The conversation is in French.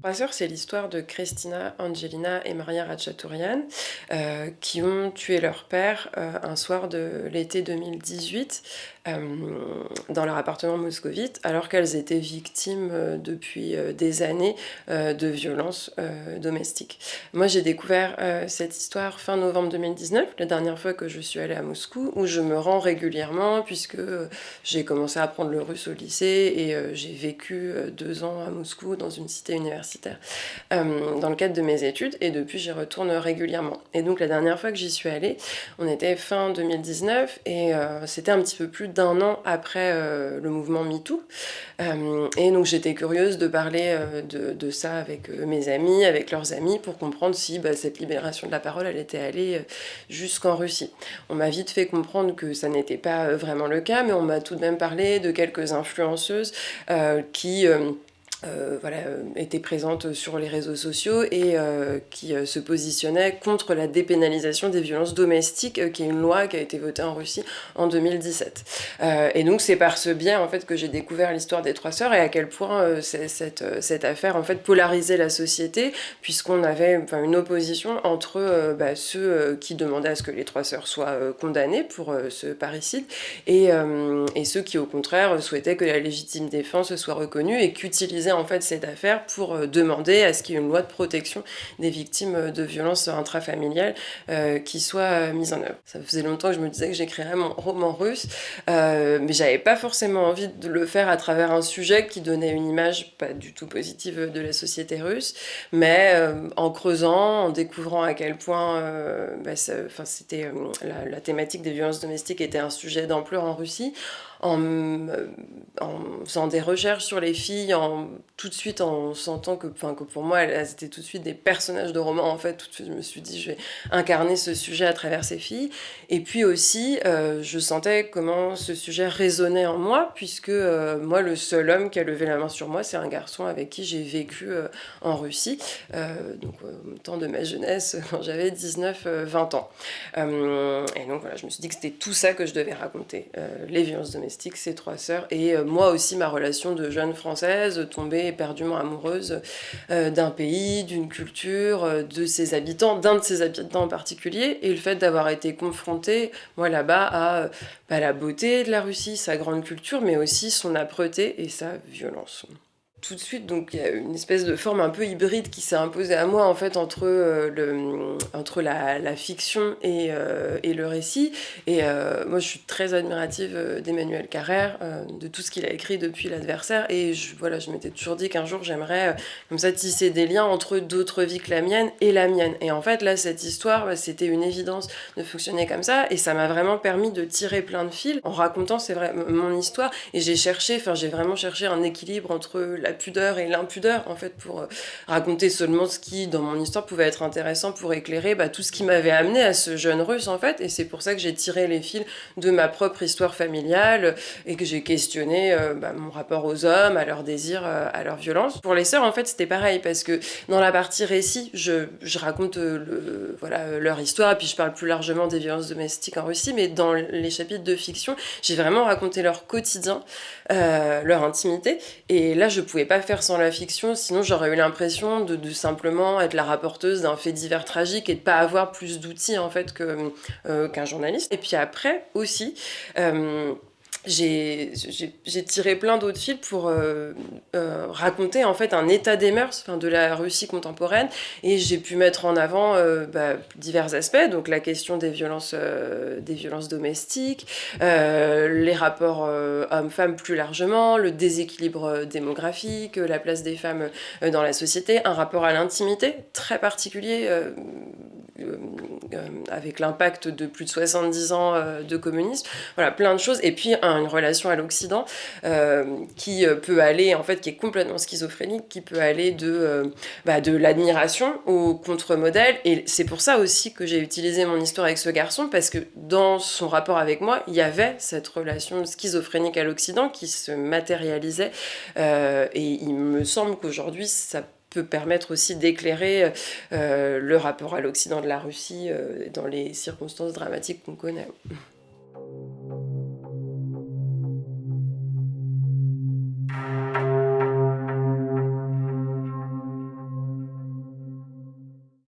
Trois sœurs, c'est l'histoire de Christina, Angelina et Maria Ratchatourian euh, qui ont tué leur père euh, un soir de l'été 2018 euh, dans leur appartement moscovite alors qu'elles étaient victimes depuis des années de violences domestiques. Moi j'ai découvert cette histoire fin novembre 2019, la dernière fois que je suis allée à Moscou où je me rends régulièrement puisque j'ai commencé à apprendre le russe au lycée et j'ai vécu deux ans à Moscou dans une cité universitaire euh, dans le cadre de mes études et depuis j'y retourne régulièrement. Et donc la dernière fois que j'y suis allée, on était fin 2019 et euh, c'était un petit peu plus d'un an après euh, le mouvement MeToo. et donc j'étais curieuse de parler de, ça avec mes amis, avec leurs amis pour comprendre si bah, cette libération de la parole elle était allée jusqu'en Russie. On m'a vite fait comprendre que ça n'était pas vraiment le cas, mais on m'a tout de même parlé de quelques influenceuses qui euh, voilà, euh, était présente sur les réseaux sociaux et euh, qui se positionnait contre la dépénalisation des violences domestiques, qui est une loi qui a été votée en Russie en 2017. et donc c'est par ce biais en fait que j'ai découvert l'histoire des trois sœurs et à quel point cette, cette affaire en fait polarisait la société puisqu'on avait enfin, une opposition entre bah, ceux qui demandaient à ce que les trois sœurs soient condamnées pour ce parricide et, et ceux qui au contraire souhaitaient que la légitime défense soit reconnue et qu'utilisaient en fait cette affaire pour euh, demander à ce qu'il y ait une loi de protection des victimes de violences intrafamiliales euh, qui soit mise en œuvre. Ça faisait longtemps que je me disais que j'écrirais mon roman russe, euh, mais j'avais pas forcément envie de le faire à travers un sujet qui donnait une image pas du tout positive de la société russe, mais en creusant, en découvrant à quel point bah, la, la thématique des violences domestiques était un sujet d'ampleur en Russie, en, en, faisant des recherches sur les filles, en, tout de suite en sentant que, que pour moi, elles, étaient tout de suite des personnages de romans. En fait, tout de suite, je me suis dit, je vais incarner ce sujet à travers ces filles. Et puis aussi, euh, je sentais comment ce sujet résonnait en moi, puisque euh, moi, le seul homme qui a levé la main sur moi, c'est un garçon avec qui j'ai vécu euh, en Russie, donc au temps de ma jeunesse, quand j'avais 19-20 ans. et donc voilà, je me suis dit que c'était tout ça que je devais raconter, les violences domestiques ses trois sœurs, et euh, moi aussi ma relation de jeune française, tombée éperdument amoureuse euh, d'un pays, d'une culture, euh, de ses habitants, d'un de ses habitants en particulier, et le fait d'avoir été confrontée, moi là-bas, à bah, la beauté de la Russie, sa grande culture, mais aussi son âpreté et sa violence tout de suite, donc il y a une espèce de forme un peu hybride qui s'est imposée à moi en fait entre, euh, le, entre la, la fiction et, euh, et, le récit. Et euh, moi je suis très admirative d'Emmanuel Carrère, de tout ce qu'il a écrit depuis l'adversaire. Et je, voilà, je m'étais toujours dit qu'un jour j'aimerais comme ça tisser des liens entre d'autres vies que la mienne et la mienne. Et en fait là cette histoire, bah, c'était une évidence de fonctionner comme ça. Et ça m'a vraiment permis de tirer plein de fils en racontant c'est vrai mon histoire. Et j'ai cherché, enfin j'ai vraiment cherché un équilibre entre la la pudeur et l'impudeur, en fait, pour euh, raconter seulement ce qui, dans mon histoire, pouvait être intéressant pour éclairer bah, tout ce qui m'avait amené à ce jeune russe, en fait. Et c'est pour ça que j'ai tiré les fils de ma propre histoire familiale et que j'ai questionné euh, bah, mon rapport aux hommes, à leurs désirs, euh, à leur violence. Pour les sœurs, en fait, c'était pareil, parce que dans la partie récit, je, je raconte voilà, leur histoire, puis je parle plus largement des violences domestiques en Russie, mais dans les chapitres de fiction, j'ai vraiment raconté leur quotidien, leur intimité, et là, je pouvais pas faire sans la fiction, sinon j'aurais eu l'impression de, simplement être la rapporteuse d'un fait divers tragique et de pas avoir plus d'outils en fait euh, qu'un journaliste. Et puis après aussi, euh, j'ai tiré plein d'autres fils pour euh, euh, raconter en fait un état des mœurs de la Russie contemporaine. Et j'ai pu mettre en avant euh, bah, divers aspects, donc la question des violences, des violences domestiques, les rapports hommes-femmes plus largement, le déséquilibre démographique, la place des femmes dans la société, un rapport à l'intimité très particulier avec l'impact de plus de 70 ans de communisme, voilà plein de choses et puis un une relation à l'Occident euh, qui euh, peut aller, en fait, qui est complètement schizophrénique, qui peut aller de, euh, bah, de l'admiration au contre-modèle. Et c'est pour ça aussi que j'ai utilisé mon histoire avec ce garçon, parce que dans son rapport avec moi, il y avait cette relation schizophrénique à l'Occident qui se matérialisait. et il me semble qu'aujourd'hui, ça peut permettre aussi d'éclairer le rapport à l'Occident de la Russie dans les circonstances dramatiques qu'on connaît.